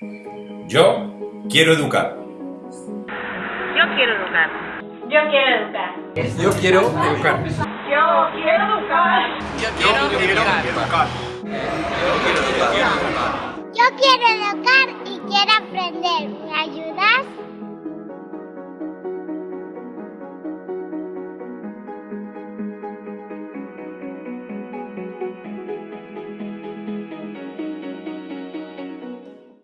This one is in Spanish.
Yo quiero educar. Yo quiero educar. Yo quiero educar. Yo quiero educar. Yo quiero educar. Yo quiero educar. Yo quiero educar y quiero aprender.